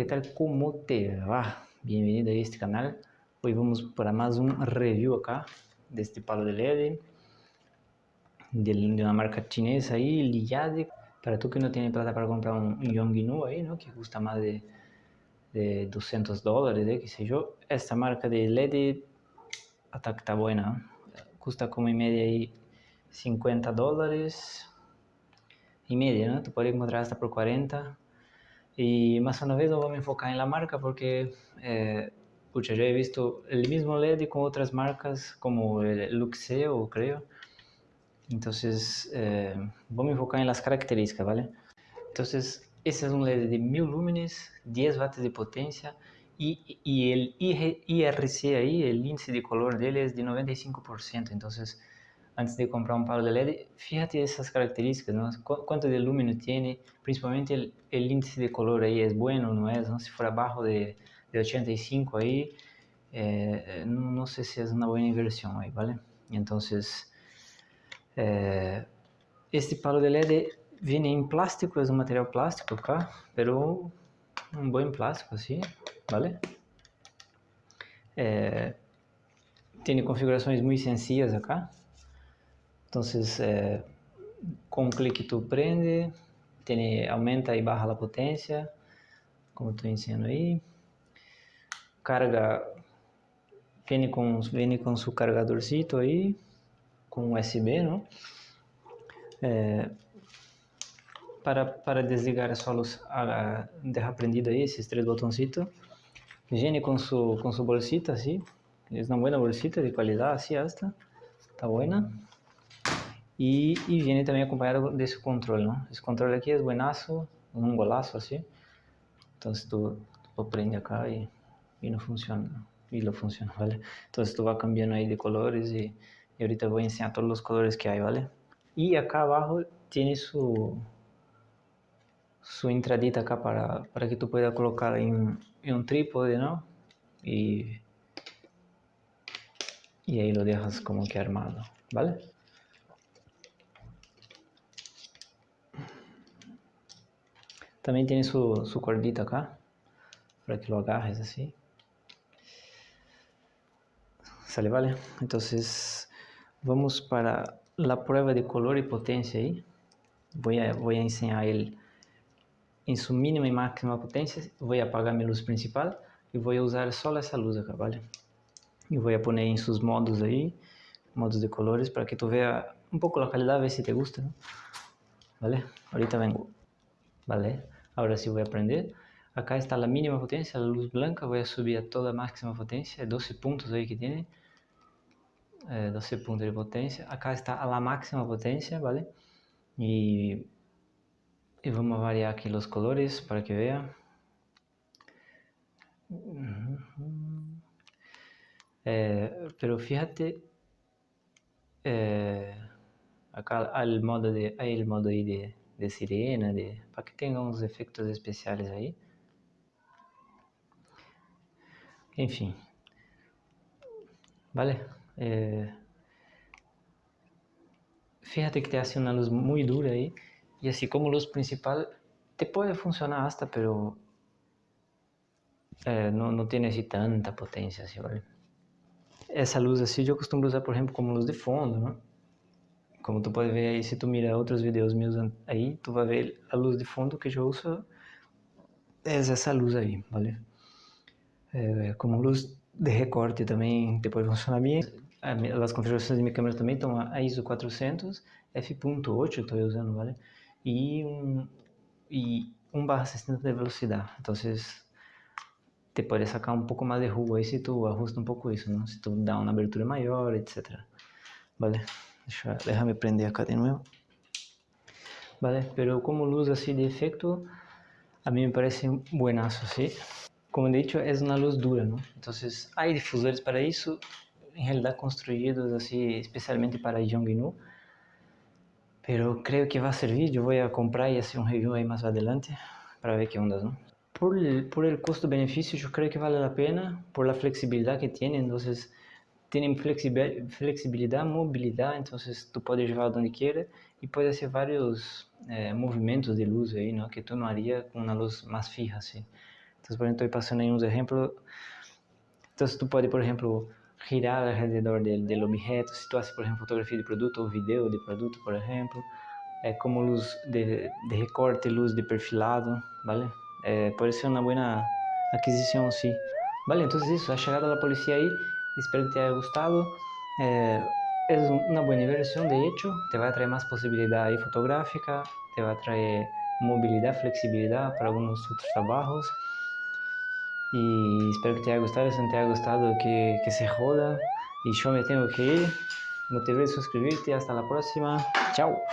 ¿qué tal? ¿Cómo te va? Bienvenido a este canal. Hoy vamos para más un review acá de este palo de LED de, una marca chinesa ahí, Liyade. Para tú que no tienes plata para comprar un Yonginu ahí, ¿no? Que cuesta más de, de 200 dólares, ¿eh? qué sé yo. Esta marca de LED está buena. Custa como en media ahí 50 dólares y media, ¿no? Tú puedes encontrar hasta por 40 y más una vez no vamos a enfocar en la marca porque, eh, pucha, yo he visto el mismo LED con otras marcas como el Luxeo, creo. Entonces, eh, vamos a enfocar en las características, ¿vale? Entonces, ese es un LED de 1000 lúmenes, 10 watts de potencia y, y el IRC ahí, el índice de color de él es de 95%. Entonces, antes de comprar un palo de LED, fíjate esas características, ¿no? cuánto de lúmeno tiene, principalmente el, índice de color ahí es bueno, no es, ¿no? si fuera abajo de, de 85 ahí, eh, no, no, sé si es una buena inversión ahí, ¿vale? Entonces, eh, este palo de LED viene en plástico, es un material plástico acá, pero un buen plástico así, ¿vale? Eh, tiene configurações muito sencillas acá, Entonces, eh, con un clic tú prende, tiene, aumenta y baja la potencia, como estoy enseñando ahí. Carga, viene con, viene con su cargadorcito ahí, con USB, ¿no? Eh, para, para desligar só los, a, dejar prendido ahí esses três botõezitos. Viene con su, con su bolsita así, es una buena bolsita de calidad, así hasta, está buena. E, e viene também acompanhado desse controle, não? Esse controle aqui é buenaço, um golaço assim. Então se tu, tu prende acá e, e não funciona, e não funciona, ¿vale? Então tu vai cambiando aí de colores e, e ahorita vou ensinar todos os colores que há, ¿vale? E acá abaixo tem su, su entradita acá para, para que tu pueda colocar em, em um trípode, não? E, e aí lo dejas como que armado, ¿vale? También tiene su, su cordita acá, para que lo agarres así. Sale, vale. Entonces, vamos para la prueba de color y potencia ahí. Voy a, a enseñar él en su mínima y máxima potencia. Voy a apagar mi luz principal voy a usar solo esa luz acá, ¿vale? Y voy a poner sus modos ahí, modos de colores, para que tú veas un poco la calidad, a ver si te gusta. ¿Vale? Ahorita vengo. ¿Vale? Ahora sí voy a prender. Acá está la mínima potencia, la luz blanca, voy a subir a toda máxima potencia, 12 puntos ahí que tiene. Eh, 12 puntos de potencia. Acá está a máxima potencia, ¿vale? Y, y vamos a variar aquí los colores para que vean. Eh, pero fíjate, eh, acá el modo de, hay modo ahí de de sirena, de, para que tenha uns efeitos especiais aí. Enfim. Vale? Eh, fíjate que te hace una luz muy dura ahí. Y así como luz principal, te puede funcionar hasta, pero eh, no, no tiene así tanta potencia, así, ¿vale? Essa luz assim eu costumo usar, por exemplo, como luz de fundo, não? Como tu pode ver aí, se tu mira outros vídeos meus aí, tu vai ver a luz de fundo que eu uso é essa luz aí, vale? É, como luz de recorte também te pode funcionar bem. As configurações de minha câmera também estão a ISO 400, f.8 estou usando, vale? E um, e 1 barra 60 de velocidade. Então, te pode sacar um pouco mais de rua aí se tu ajusta um pouco isso, não? Se tu dá uma abertura maior, etc. Vale? Deixa, déjame prender acá de nuevo. Vale, pero como luz así de efecto, a mí me parece buenazo, ¿sí? Como he dicho, es una luz dura, ¿no? Entonces, hay difusores para eso, en realidad construidos así especialmente para Yonginu, pero creo que va a servir, yo voy a comprar y hacer un review ahí más adelante para ver qué ondas, ¿no? Por el, por el costo-beneficio yo creo que vale la pena, por la flexibilidad que tiene, entonces tienen flexibilidad, movilidad, entonces tú puedes llevar donde quieras y puedes hacer varios eh, movimientos de luz ahí, ¿no? Que tú no harías con una luz más fija, así. Então, por exemplo, estou passando aí uns exemplos. Então, tu pode, por exemplo, girar alrededor del, del objeto, se tu haces, por exemplo, fotografia de produto ou vídeo de produto, por exemplo, é como luz de, de recorte, luz de perfilado, ¿vale? É, pode ser uma boa aquisição, sim. Vale, então isso, a chegada da polícia aí, espero que te haya gostado. É, é uma boa inversión, de hecho, te vai trazer mais possibilidade fotográfica, te vai trazer mobilidade, flexibilidade para alguns outros trabalhos. Y espero que te haya gustado, si no te haya gustado que, que se joda. Y yo me tengo que ir. No te olvides suscribirte. Hasta la próxima. Chao.